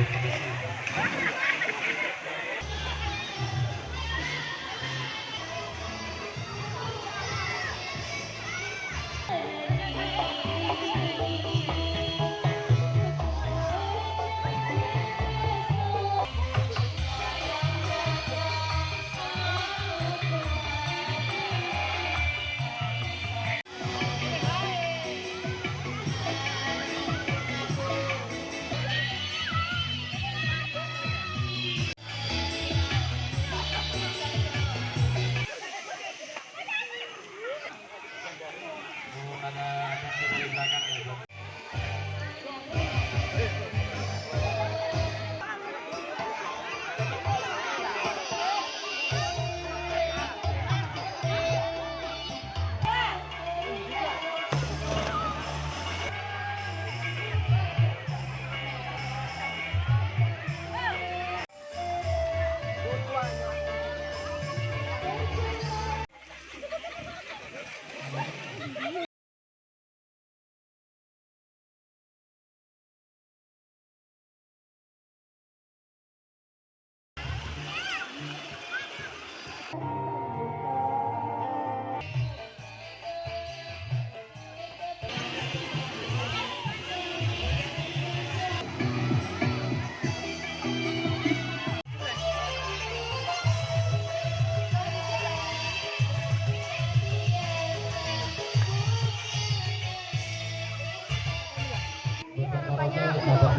with the machine. akan diceritakan besok. Yeah.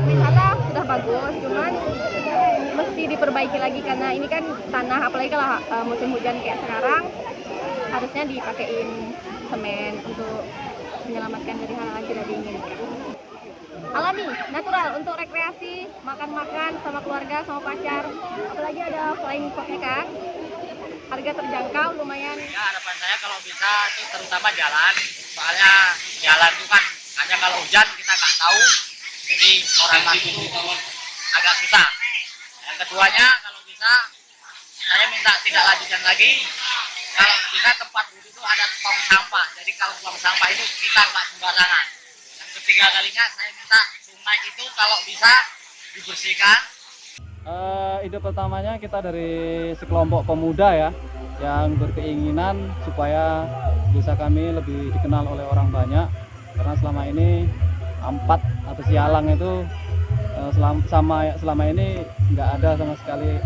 Wisata sudah bagus, cuman mesti diperbaiki lagi karena ini kan tanah apalagi kalau uh, musim hujan kayak sekarang harusnya dipakein semen untuk menyelamatkan dari hal-hal tidak diinginkan. Alami, natural untuk rekreasi, makan-makan sama keluarga, sama pacar. Apalagi ada flying foxnya kan. Harga terjangkau, lumayan Ya harapan saya kalau bisa itu terutama jalan, soalnya jalan itu kan hanya kalau hujan kita nggak tahu, jadi orang itu agak susah. Yang keduanya kalau bisa saya minta tidak lanjutkan lagi, kalau bisa tempat duduk itu ada tong sampah, jadi kalau buang sampah itu kita nggak sembarangan. Yang ketiga kalinya saya minta sungai itu kalau bisa dibersihkan Eh, ide pertamanya kita dari sekelompok pemuda ya yang berkeinginan supaya desa kami lebih dikenal oleh orang banyak karena selama ini ampat atau sialang itu eh, selam- sama selama ini nggak ada sama sekali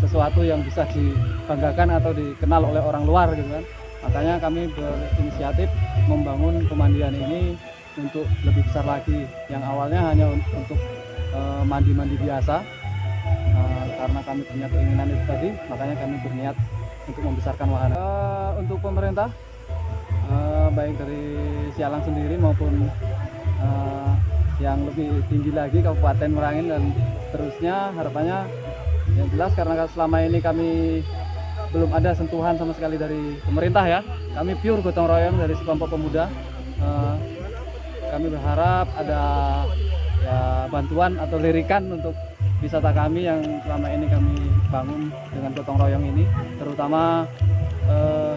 sesuatu yang bisa dibanggakan atau dikenal oleh orang luar gitu kan makanya kami berinisiatif membangun pemandian ini untuk lebih besar lagi yang awalnya hanya un- untuk eh, mandi-mandi biasa Uh, karena kami punya keinginan itu tadi, makanya kami berniat untuk membesarkan wahana. Untuk pemerintah, baik dari Sialang sendiri maupun uh, yang lebih tinggi lagi Kabupaten Merangin dan terusnya harapannya yang jelas karena selama ini kami belum ada sentuhan sama sekali dari pemerintah ya. Kami pure gotong royong dari sekelompok pemuda. Uh, kami berharap ada ya bantuan atau lirikan untuk wisata kami yang selama ini kami bangun dengan gotong royong ini terutama eh,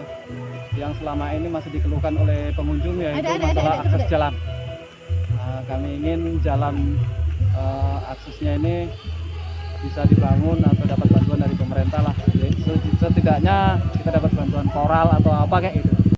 yang selama ini masih dikeluhkan oleh pengunjung yaitu Ada, ada, masalah ada, akses jalan kami ingin jalan eh, aksesnya ini bisa dibangun atau dapat bantuan dari pemerintah lah. Setidaknya kita dapat bantuan koral atau apa kayak gitu